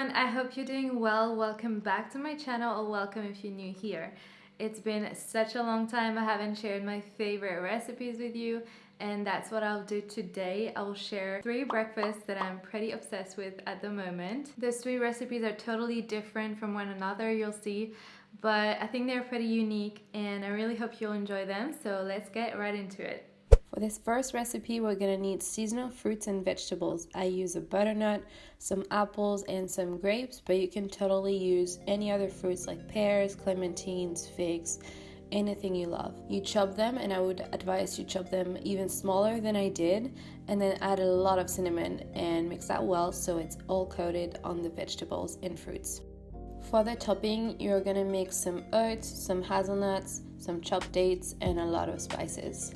everyone, I hope you're doing well. Welcome back to my channel or welcome if you're new here. It's been such a long time I haven't shared my favorite recipes with you and that's what I'll do today. I'll share three breakfasts that I'm pretty obsessed with at the moment. Those three recipes are totally different from one another, you'll see, but I think they're pretty unique and I really hope you'll enjoy them, so let's get right into it. For this first recipe, we're gonna need seasonal fruits and vegetables. I use a butternut, some apples, and some grapes, but you can totally use any other fruits like pears, clementines, figs, anything you love. You chop them, and I would advise you chop them even smaller than I did, and then add a lot of cinnamon and mix that well so it's all coated on the vegetables and fruits. For the topping, you're gonna mix some oats, some hazelnuts, some chopped dates, and a lot of spices.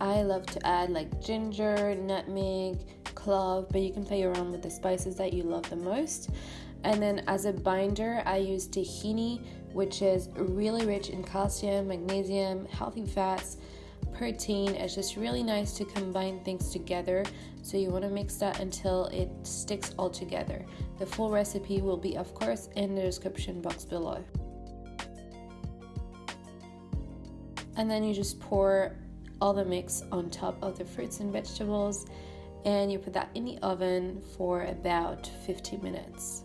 I love to add like ginger, nutmeg, clove, but you can play around with the spices that you love the most. And then as a binder, I use tahini, which is really rich in calcium, magnesium, healthy fats, protein. It's just really nice to combine things together. So you want to mix that until it sticks all together. The full recipe will be, of course, in the description box below. And then you just pour all the mix on top of the fruits and vegetables and you put that in the oven for about 15 minutes.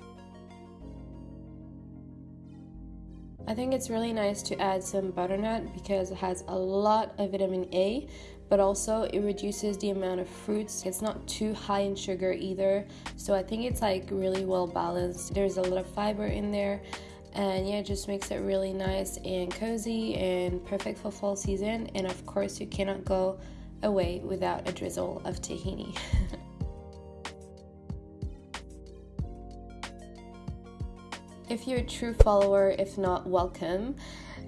I think it's really nice to add some butternut because it has a lot of vitamin A, but also it reduces the amount of fruits. It's not too high in sugar either, so I think it's like really well balanced. There's a lot of fiber in there, and yeah, it just makes it really nice and cozy and perfect for fall season. And of course, you cannot go away without a drizzle of tahini. if you're a true follower, if not, welcome.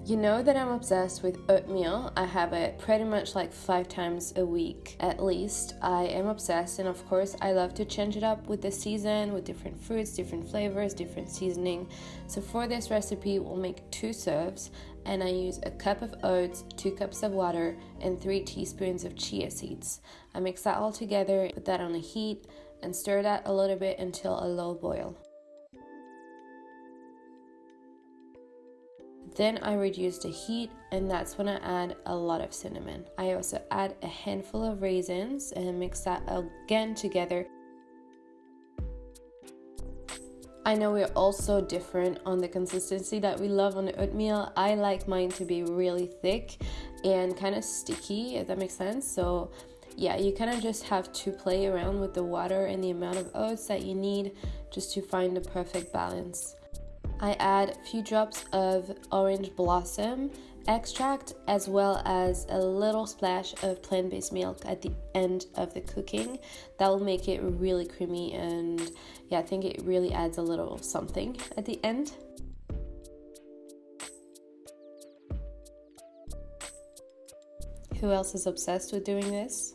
You know that I'm obsessed with oatmeal. I have it pretty much like five times a week at least. I am obsessed, and of course, I love to change it up with the season with different fruits, different flavors, different seasoning. So, for this recipe, we'll make two serves, and I use a cup of oats, two cups of water, and three teaspoons of chia seeds. I mix that all together, put that on a heat, and stir that a little bit until a low boil. Then I reduce the heat and that's when I add a lot of cinnamon. I also add a handful of raisins and mix that again together. I know we're also different on the consistency that we love on the oatmeal. I like mine to be really thick and kind of sticky, if that makes sense. So yeah, you kind of just have to play around with the water and the amount of oats that you need just to find the perfect balance. I add a few drops of orange blossom extract as well as a little splash of plant based milk at the end of the cooking. That will make it really creamy and yeah, I think it really adds a little something at the end. Who else is obsessed with doing this?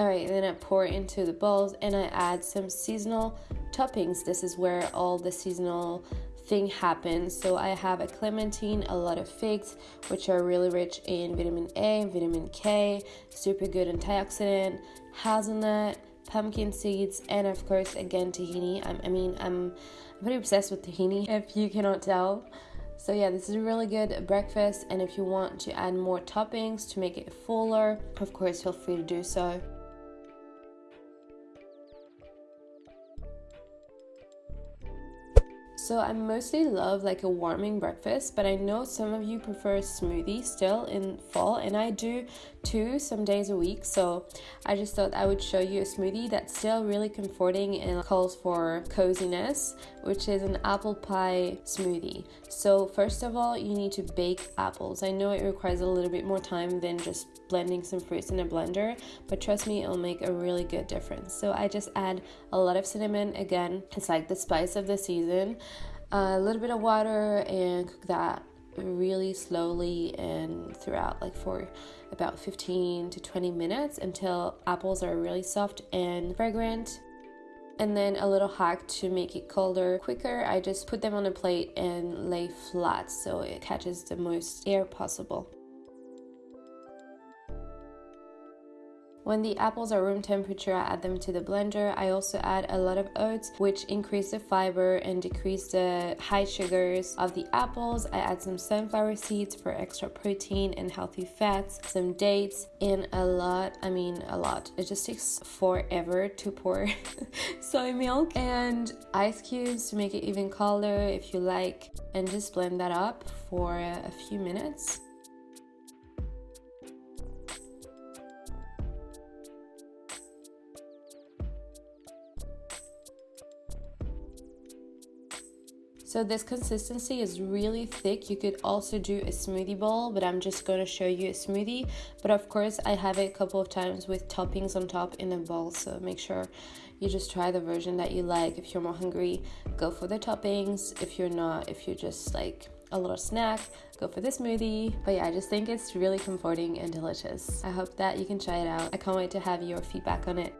Alright, then I pour into the bowls and I add some seasonal toppings. This is where all the seasonal thing happens. So I have a clementine, a lot of figs, which are really rich in vitamin A, vitamin K, super good antioxidant, hazelnut, pumpkin seeds, and of course, again, tahini. I'm, I mean, I'm, I'm pretty obsessed with tahini, if you cannot tell. So yeah, this is a really good breakfast, and if you want to add more toppings to make it fuller, of course, feel free to do so. So I mostly love like a warming breakfast, but I know some of you prefer smoothie still in fall, and I do too some days a week. So I just thought I would show you a smoothie that's still really comforting and calls for coziness, which is an apple pie smoothie. So first of all, you need to bake apples. I know it requires a little bit more time than just blending some fruits in a blender, but trust me, it'll make a really good difference. So I just add a lot of cinnamon. Again, it's like the spice of the season a little bit of water and cook that really slowly and throughout like for about 15 to 20 minutes until apples are really soft and fragrant And then a little hack to make it colder quicker, I just put them on a plate and lay flat so it catches the most air possible. When the apples are room temperature, I add them to the blender. I also add a lot of oats, which increase the fiber and decrease the high sugars of the apples. I add some sunflower seeds for extra protein and healthy fats, some dates, and a lot, I mean a lot. It just takes forever to pour soy milk and ice cubes to make it even colder if you like, and just blend that up for a few minutes. So this consistency is really thick. You could also do a smoothie bowl, but I'm just going to show you a smoothie. But of course, I have it a couple of times with toppings on top in a bowl. So make sure you just try the version that you like. If you're more hungry, go for the toppings. If you're not, if you're just like a little snack, go for the smoothie. But yeah, I just think it's really comforting and delicious. I hope that you can try it out. I can't wait to have your feedback on it.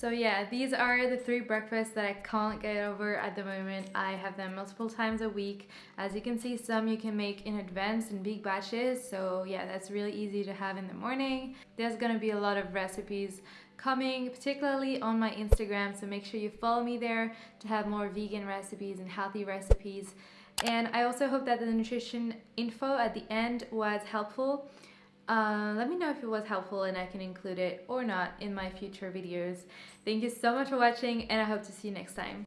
So yeah, these are the three breakfasts that I can't get over at the moment. I have them multiple times a week. As you can see, some you can make in advance in big batches. So yeah, that's really easy to have in the morning. There's gonna be a lot of recipes coming, particularly on my Instagram. So make sure you follow me there to have more vegan recipes and healthy recipes. And I also hope that the nutrition info at the end was helpful. Uh, let me know if it was helpful and I can include it or not in my future videos. Thank you so much for watching and I hope to see you next time.